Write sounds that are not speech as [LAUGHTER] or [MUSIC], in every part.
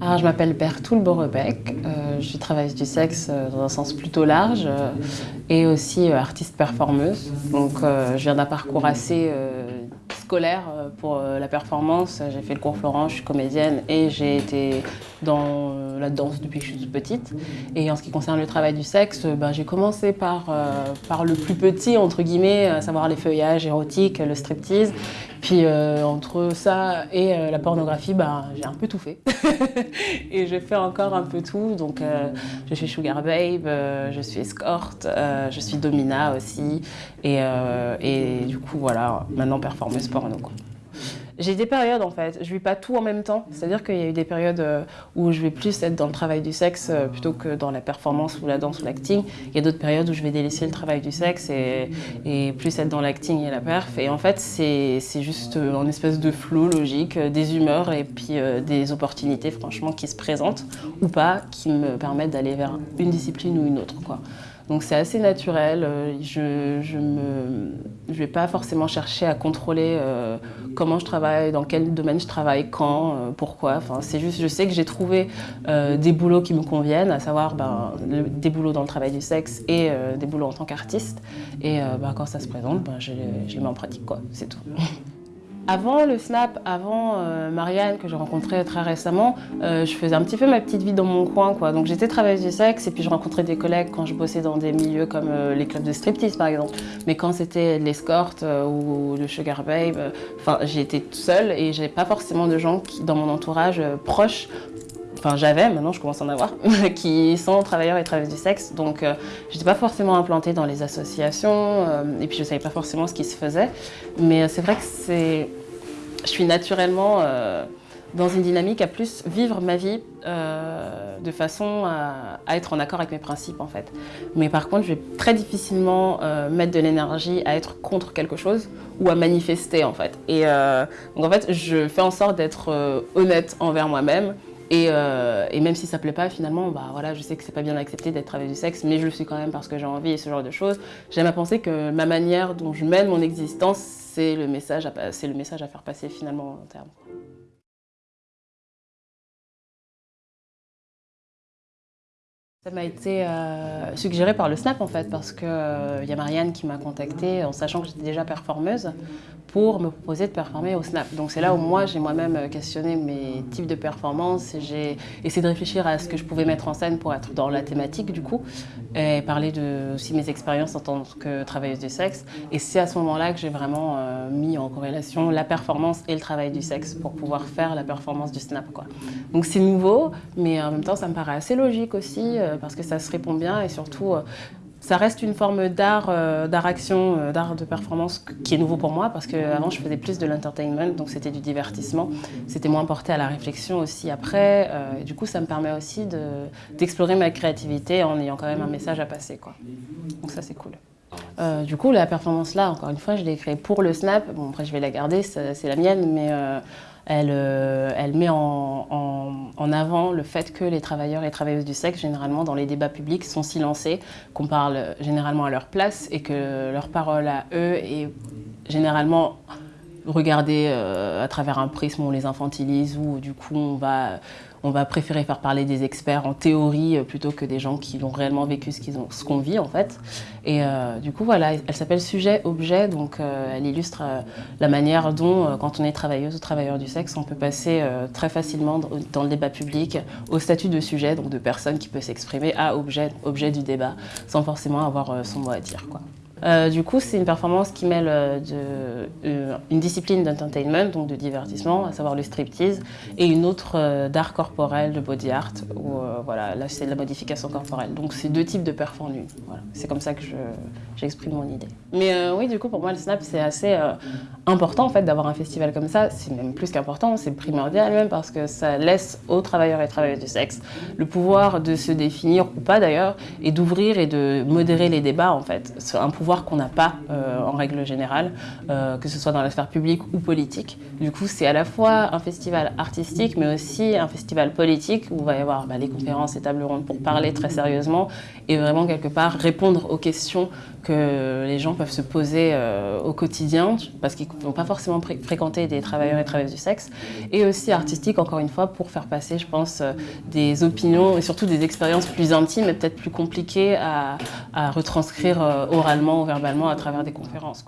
Alors, je m'appelle Bertoul Borebec, euh, je suis travailleuse du sexe euh, dans un sens plutôt large euh, et aussi euh, artiste performeuse. Donc je viens d'un parcours assez scolaire pour la performance. J'ai fait le cours Florent, je suis comédienne et j'ai été dans la danse depuis que je suis toute petite. Et en ce qui concerne le travail du sexe, ben, j'ai commencé par, par le plus petit, entre guillemets, à savoir les feuillages érotiques, le striptease. Puis entre ça et la pornographie, ben, j'ai un peu tout fait. [LAUGHS] et je fais encore un peu tout. Donc je suis sugar babe, euh, je suis escorte, euh, je suis domina aussi. Et, euh, et du coup, voilà, maintenant performeuse porno. Quoi. J'ai des périodes en fait, je vis pas tout en même temps. C'est-à-dire qu'il y a eu des périodes euh, où je vais plus être dans le travail du sexe euh, plutôt que dans la performance ou la danse ou l'acting. Il y a d'autres périodes où je vais délaisser le travail du sexe et, et plus être dans l'acting et la perf. Et en fait, c'est juste euh, un espèce de flow logique, des humeurs et puis des opportunités franchement qui se présentent ou pas, qui me permettent d'aller vers une discipline ou une autre. Quoi. Donc c'est assez naturel. euh, Je me, je vais pas forcément chercher à contrôler euh, comment je travaille, dans quel domaine je travaille, quand, euh, pourquoi. Enfin, c'est juste, je sais que j'ai trouvé des boulots qui me conviennent, à savoir ben, des boulots dans le travail du sexe et des boulots en tant qu'artiste. Et ben, quand ça se présente, ben, je, je les mets en pratique, quoi. C'est tout. [LAUGHS] Avant le Snap, avant euh, Marianne que j'ai rencontrée très récemment, euh, je faisais un petit peu ma petite vie dans mon coin. Quoi. Donc j'étais travailleuse du sexe et puis je rencontrais des collègues quand je bossais dans des milieux comme euh, les clubs de striptease par exemple. Mais quand c'était l'escorte ou le sugar babe, enfin j'étais toute seule et j'avais pas forcément de gens dans mon entourage proche enfin j'avais, maintenant je commence à en avoir, [LAUGHS] qui sont travailleurs et travailleuses du sexe. Donc euh, j'étais pas forcément implantée dans les associations euh, et puis je savais pas forcément ce qui se faisait. Mais euh, c'est vrai que c'est, je suis naturellement dans une dynamique à plus vivre ma vie de façon à, être en accord avec mes principes en fait. Mais par contre, je vais très difficilement mettre de l'énergie à être contre quelque chose ou à manifester en fait. Et donc en fait, je fais en sorte d'être honnête envers moi-même et, euh, et même si ça plaît pas, finalement, bah voilà, je sais que c'est pas bien accepté d'être travailleuse du sexe, mais je le suis quand même parce que j'ai envie et ce genre de choses. J'aime à penser que ma manière dont je mène mon existence, c'est le message à, pa- c'est le message à faire passer finalement en terme. Ça m'a été euh, suggéré par le Snap en fait, parce qu'il y a Marianne qui m'a contactée en sachant que j'étais déjà performeuse pour me proposer de performer au Snap. Donc c'est là où moi j'ai moi-même questionné mes types de performances et j'ai essayé de réfléchir à ce que je pouvais mettre en scène pour être dans la thématique du coup et parler de aussi mes expériences en tant que travailleuse du sexe. Et c'est à ce moment-là que j'ai vraiment euh, mis en corrélation la performance et le travail du sexe pour pouvoir faire la performance du Snap. Quoi. Donc c'est nouveau, mais en même temps ça me paraît assez logique aussi euh, parce que ça se répond bien et surtout euh, ça reste une forme d'art, euh, d'art-action, euh, d'art de performance qui est nouveau pour moi parce qu'avant je faisais plus de l'entertainment, donc c'était du divertissement. C'était moins porté à la réflexion aussi après. euh, et du coup, ça me permet aussi de- d'explorer ma créativité en ayant quand même un message à passer. Quoi. Donc ça, c'est cool. Euh, du coup, la performance là, encore une fois, je l'ai créée pour le Snap. Bon, après, je vais la garder, c'est la mienne, mais euh, elle, euh, elle met en, en- avant le fait que les travailleurs et travailleuses du sexe, généralement dans les débats publics, sont silencés, qu'on parle généralement à leur place et que leur parole à eux est généralement regardée euh, à travers un prisme où on les infantilise, ou du coup on va, on va préférer faire parler des experts en théorie euh, plutôt que des gens qui ont réellement vécu ce qu'on vit en fait. Et euh, du coup voilà, elle s'appelle Sujet-Objet, donc euh, elle illustre la manière dont, quand on est travailleuse ou travailleur du sexe, on peut passer très facilement dans, le débat public au statut de sujet, donc de personne qui peut s'exprimer, à objet, objet du débat, sans forcément avoir son mot à dire. Quoi. Euh, du coup, c'est une performance qui mêle euh, euh, une discipline d'entertainment, donc de divertissement, à savoir le striptease, et une autre d'art corporel, de body art, où voilà, là c'est de la modification corporelle. Donc c'est deux types de une. Voilà. C'est comme ça que je- j'exprime mon idée. Mais oui, du coup, pour moi, le snap, c'est assez important en fait d'avoir un festival comme ça. C'est même plus qu'important, c'est primordial même parce que ça laisse aux travailleurs et travailleuses du sexe le pouvoir de se définir ou pas d'ailleurs, et d'ouvrir et de modérer les débats en fait. Pouvoir qu'on n'a pas en règle générale, que ce soit dans la sphère publique ou politique. Du coup, c'est à la fois un festival artistique, mais aussi un festival politique où il va y avoir bah, les conférences et tables rondes pour parler très sérieusement et vraiment quelque part répondre aux questions que les gens peuvent se poser euh, au quotidien parce qu'ils n'ont pas forcément fréquenté des travailleurs et travailleuses du sexe et aussi artistique encore une fois pour faire passer je pense euh, des opinions et surtout des expériences plus intimes et peut-être plus compliquées à, retranscrire euh, verbalement à travers des conférences.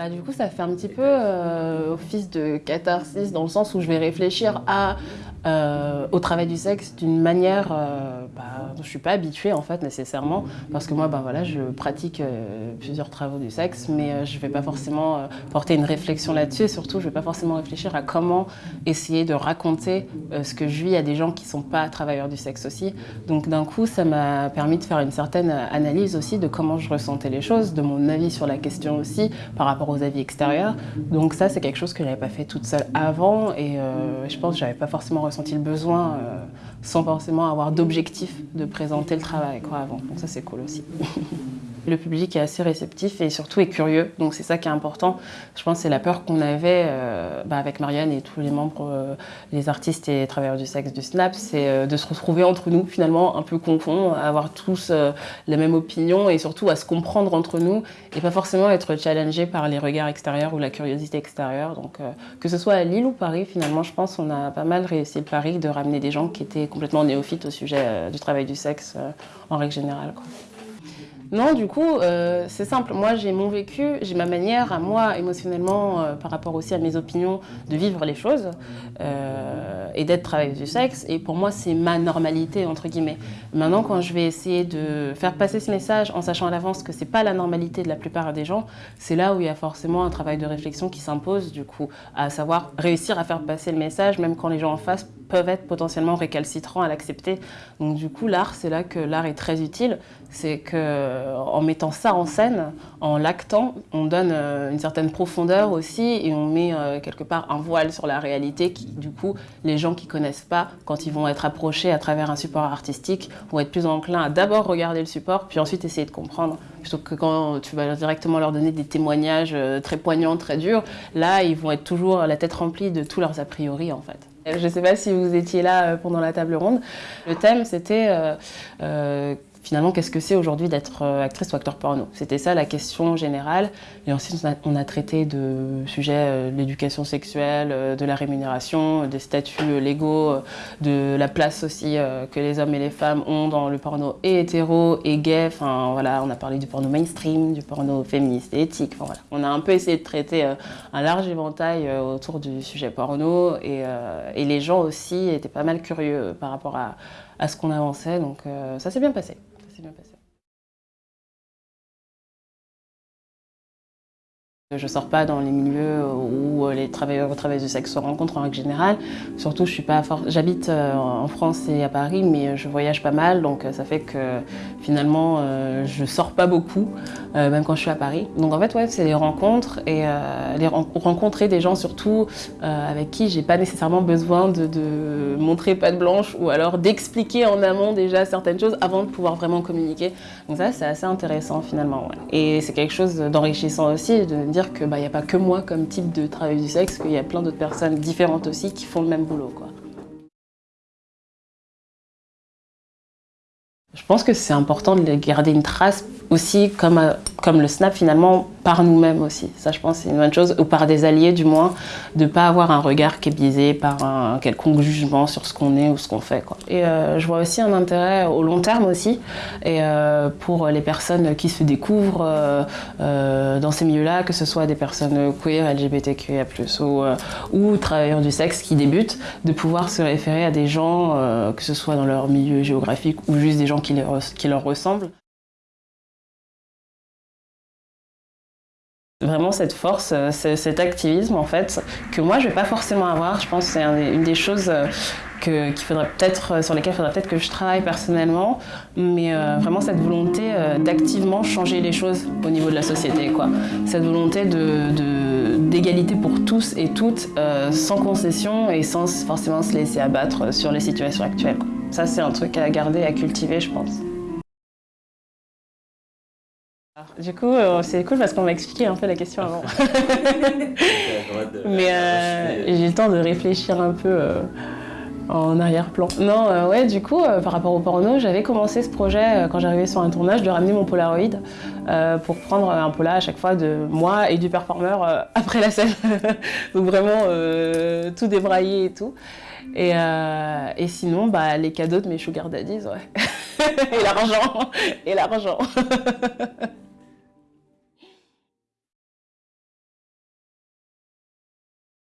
Bah, du coup, ça fait un petit peu office de catharsis dans le sens où je vais réfléchir euh, au travail du sexe d'une manière euh, bah, je ne suis pas habituée en fait nécessairement parce que moi bah, voilà, je pratique euh, plusieurs travaux du sexe mais je ne vais pas forcément porter une réflexion là-dessus et surtout je ne vais pas forcément réfléchir à comment essayer de raconter ce que je vis à des gens qui ne sont pas travailleurs du sexe aussi. Donc d'un coup ça m'a permis de faire une certaine analyse aussi de comment je ressentais les choses, de mon avis sur la question aussi par rapport aux avis extérieurs. Donc ça c'est quelque chose que je n'avais pas fait toute seule avant et je pense que je n'avais pas forcément ressenti le besoin euh, sans forcément avoir d'objectif de présenter le travail quoi, avant. Donc ça c'est cool aussi. [LAUGHS] Le public est assez réceptif et surtout est curieux, donc c'est ça qui est important. Je pense que c'est la peur qu'on avait euh, bah, avec Marianne et tous les membres, euh, les artistes et les travailleurs du sexe du SNAP, c'est euh, de se retrouver entre nous finalement un peu confondus, à avoir tous la même opinion et surtout à se comprendre entre nous et pas forcément être challengé par les regards extérieurs ou la curiosité extérieure. Donc que ce soit à Lille ou Paris, finalement je pense qu'on a pas mal réussi le pari de ramener des gens qui étaient complètement néophytes au sujet du travail du sexe en règle générale. Non, du coup, euh, c'est simple. Moi, j'ai mon vécu, j'ai ma manière à moi, émotionnellement, euh, par rapport aussi à mes opinions, de vivre les choses euh, et d'être travailleuse du sexe. Et pour moi, c'est ma normalité, entre guillemets. Maintenant, quand je vais essayer de faire passer ce message en sachant à l'avance que c'est pas la normalité de la plupart des gens, c'est là où il y a forcément un travail de réflexion qui s'impose, du coup, à savoir réussir à faire passer le message, même quand les gens en face peuvent être potentiellement récalcitrants à l'accepter. Donc du coup, l'art, c'est là que l'art est très utile. C'est qu'en euh, mettant ça en scène, en l'actant, on donne euh, une certaine profondeur aussi et on met euh, quelque part un voile sur la réalité qui, du coup, les gens qui connaissent pas, quand ils vont être approchés à travers un support artistique, vont être plus enclins à d'abord regarder le support, puis ensuite essayer de comprendre. Plutôt que quand tu vas directement leur donner des témoignages très poignants, très durs, là, ils vont être toujours la tête remplie de tous leurs a priori, en fait. Je ne sais pas si vous étiez là pendant la table ronde. Le thème, c'était finalement, qu'est-ce que c'est aujourd'hui d'être euh, actrice ou acteur porno? C'était ça la question générale. Et ensuite, on a, traité de sujets euh, de l'éducation sexuelle, euh, de la rémunération, des statuts légaux, de la place aussi que les hommes et les femmes ont dans le porno et hétéro et gay. Enfin, voilà, on a parlé du porno mainstream, du porno féministe et éthique. Enfin, voilà. On a un peu essayé de traiter un large éventail autour du sujet porno et, les gens aussi étaient pas mal curieux par rapport à, à ce qu'on avançait. Donc ça s'est bien passé. Je ne sors pas dans les milieux où les travailleurs et travailleuses du sexe se rencontrent en règle générale. Surtout, je suis J'habite euh, en France et à Paris, mais je voyage pas mal, donc euh, ça fait que finalement, euh, je sors pas beaucoup, même quand je suis à Paris. Donc en fait, ouais, c'est les rencontres et les rencontrer des gens surtout avec qui j'ai pas nécessairement besoin de, montrer patte blanche ou alors d'expliquer en amont déjà certaines choses avant de pouvoir vraiment communiquer. Donc ça, c'est assez intéressant finalement. Et c'est quelque chose d'enrichissant aussi de qu'il n'y a pas que moi comme type de travail du sexe, qu'il y a plein d'autres personnes différentes aussi qui font le même boulot. Quoi. Je pense que c'est important de garder une trace aussi comme, euh, comme le snap finalement par nous-mêmes aussi. Ça je pense c'est une bonne chose, ou par des alliés du moins, de ne pas avoir un regard qui est biaisé par un quelconque jugement sur ce qu'on est ou ce qu'on fait. Quoi. Et euh, je vois aussi un intérêt au long terme aussi, et euh, pour les personnes qui se découvrent dans ces milieux-là, que ce soit des personnes queer, LGBTQIA+, ou, ou travailleurs du sexe qui débutent, de pouvoir se référer à des gens, que ce soit dans leur milieu géographique ou juste des gens qui, qui leur ressemblent. Vraiment cette force, euh, cet activisme en fait, que moi je vais pas forcément avoir, je pense que c'est une des choses euh, que, faudrait peut-être, euh, sur lesquelles il faudrait peut-être que je travaille personnellement, mais vraiment cette volonté d'activement changer les choses au niveau de la société. Quoi. Cette volonté d'égalité de, pour tous et toutes, sans concession et sans forcément se laisser abattre sur les situations actuelles. Ça c'est un truc à garder, à cultiver je pense. Du coup, c'est cool parce qu'on m'a expliqué un peu la question avant. [LAUGHS] Mais j'ai eu le temps de réfléchir un peu en arrière-plan. Non, euh, ouais, du coup, euh, par rapport au porno, j'avais commencé ce projet euh, quand j'arrivais sur un tournage de ramener mon Polaroid pour prendre un pola à chaque fois de moi et du performeur après la scène. [LAUGHS] Donc vraiment tout débraillé et tout. Et, et sinon, bah, les cadeaux de mes sugar daddies, ouais. [LAUGHS] et l'argent, et l'argent.